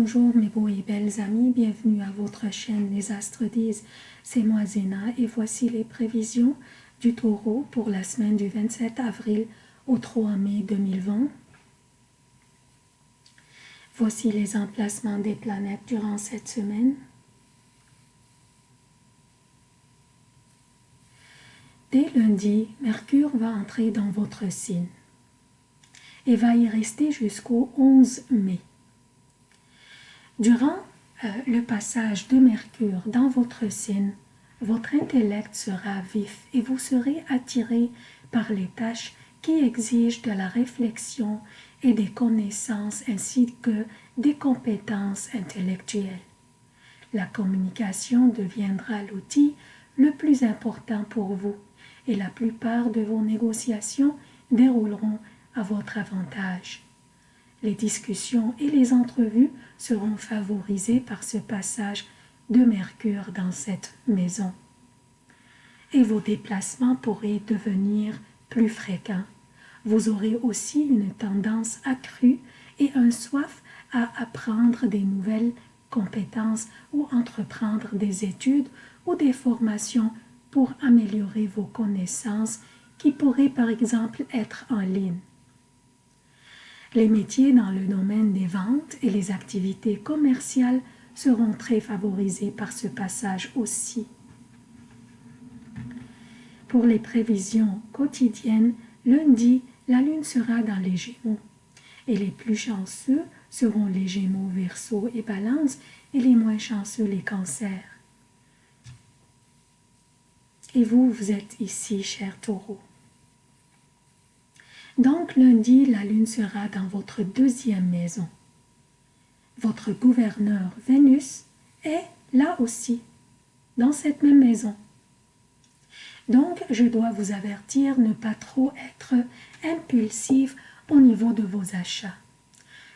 Bonjour mes beaux et belles amis, bienvenue à votre chaîne Les Astres disent, c'est moi Zéna et voici les prévisions du taureau pour la semaine du 27 avril au 3 mai 2020. Voici les emplacements des planètes durant cette semaine. Dès lundi, Mercure va entrer dans votre signe et va y rester jusqu'au 11 mai. Durant euh, le passage de Mercure dans votre signe, votre intellect sera vif et vous serez attiré par les tâches qui exigent de la réflexion et des connaissances ainsi que des compétences intellectuelles. La communication deviendra l'outil le plus important pour vous et la plupart de vos négociations dérouleront à votre avantage. Les discussions et les entrevues seront favorisées par ce passage de Mercure dans cette maison. Et vos déplacements pourraient devenir plus fréquents. Vous aurez aussi une tendance accrue et un soif à apprendre des nouvelles compétences ou entreprendre des études ou des formations pour améliorer vos connaissances qui pourraient par exemple être en ligne. Les métiers dans le domaine des ventes et les activités commerciales seront très favorisés par ce passage aussi. Pour les prévisions quotidiennes, lundi, la lune sera dans les Gémeaux et les plus chanceux seront les Gémeaux, Verseau et Balance et les moins chanceux les Cancers. Et vous, vous êtes ici, cher taureau. Donc lundi, la lune sera dans votre deuxième maison. Votre gouverneur Vénus est là aussi, dans cette même maison. Donc, je dois vous avertir, ne pas trop être impulsif au niveau de vos achats.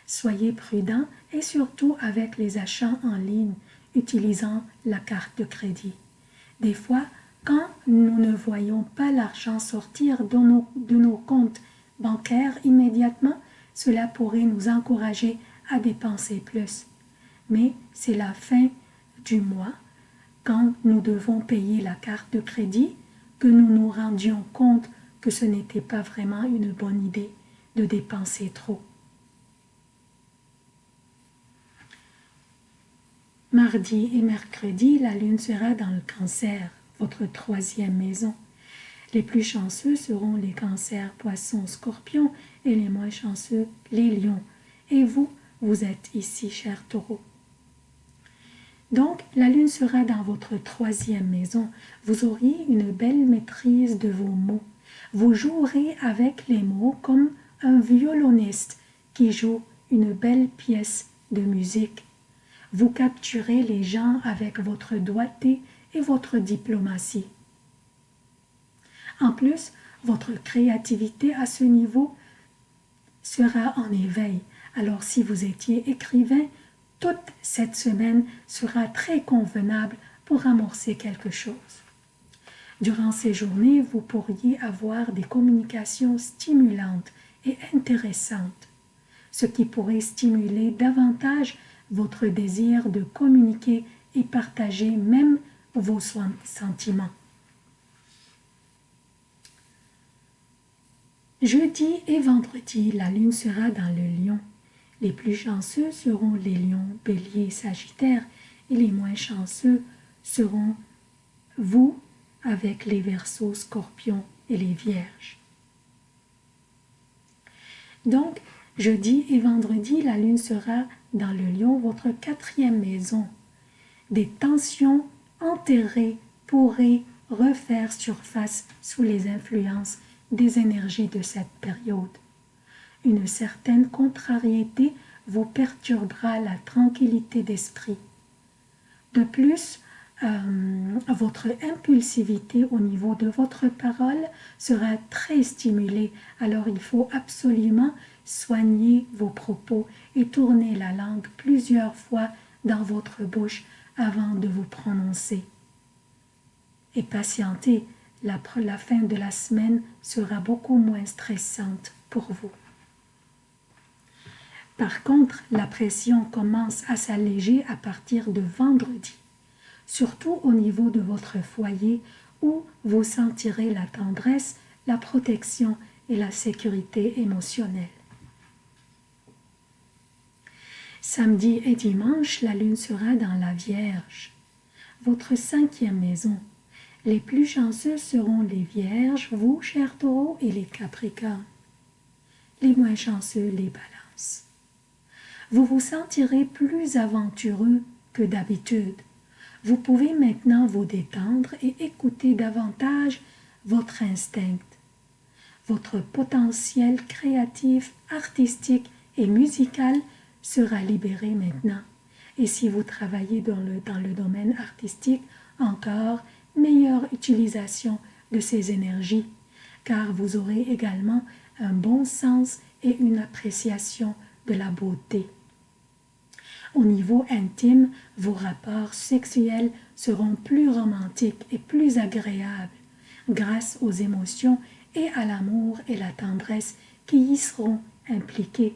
Soyez prudent et surtout avec les achats en ligne, utilisant la carte de crédit. Des fois, quand nous ne voyons pas l'argent sortir de nos, de nos comptes bancaire immédiatement, cela pourrait nous encourager à dépenser plus. Mais c'est la fin du mois, quand nous devons payer la carte de crédit, que nous nous rendions compte que ce n'était pas vraiment une bonne idée de dépenser trop. Mardi et mercredi, la lune sera dans le cancer, votre troisième maison. Les plus chanceux seront les cancers, poissons, scorpions et les moins chanceux, les lions. Et vous, vous êtes ici, cher taureau. Donc, la lune sera dans votre troisième maison. Vous auriez une belle maîtrise de vos mots. Vous jouerez avec les mots comme un violoniste qui joue une belle pièce de musique. Vous capturez les gens avec votre doigté et votre diplomatie. En plus, votre créativité à ce niveau sera en éveil. Alors si vous étiez écrivain, toute cette semaine sera très convenable pour amorcer quelque chose. Durant ces journées, vous pourriez avoir des communications stimulantes et intéressantes, ce qui pourrait stimuler davantage votre désir de communiquer et partager même vos sentiments. Jeudi et vendredi, la lune sera dans le lion. Les plus chanceux seront les lions, béliers, sagittaires, et les moins chanceux seront vous avec les versos, scorpions et les vierges. Donc, jeudi et vendredi, la lune sera dans le lion, votre quatrième maison. Des tensions enterrées pourraient refaire surface sous les influences des énergies de cette période. Une certaine contrariété vous perturbera la tranquillité d'esprit. De plus, euh, votre impulsivité au niveau de votre parole sera très stimulée, alors il faut absolument soigner vos propos et tourner la langue plusieurs fois dans votre bouche avant de vous prononcer. Et patientez, la, fin de la semaine sera beaucoup moins stressante pour vous. Par contre, la pression commence à s'alléger à partir de vendredi, surtout au niveau de votre foyer où vous sentirez la tendresse, la protection et la sécurité émotionnelle. Samedi et dimanche, la lune sera dans la Vierge, votre cinquième maison. Les plus chanceux seront les Vierges, vous, chers taureaux, et les Capricornes. Les moins chanceux, les balances. Vous vous sentirez plus aventureux que d'habitude. Vous pouvez maintenant vous détendre et écouter davantage votre instinct. Votre potentiel créatif, artistique et musical sera libéré maintenant. Et si vous travaillez dans le, dans le domaine artistique, encore meilleure utilisation de ces énergies, car vous aurez également un bon sens et une appréciation de la beauté. Au niveau intime, vos rapports sexuels seront plus romantiques et plus agréables grâce aux émotions et à l'amour et la tendresse qui y seront impliqués.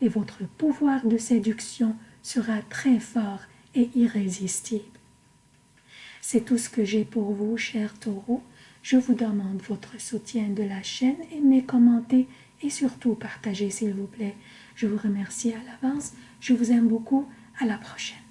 Et votre pouvoir de séduction sera très fort et irrésistible. C'est tout ce que j'ai pour vous, chers taureaux. Je vous demande votre soutien de la chaîne, aimez, commentez et surtout partagez s'il vous plaît. Je vous remercie à l'avance. Je vous aime beaucoup. À la prochaine.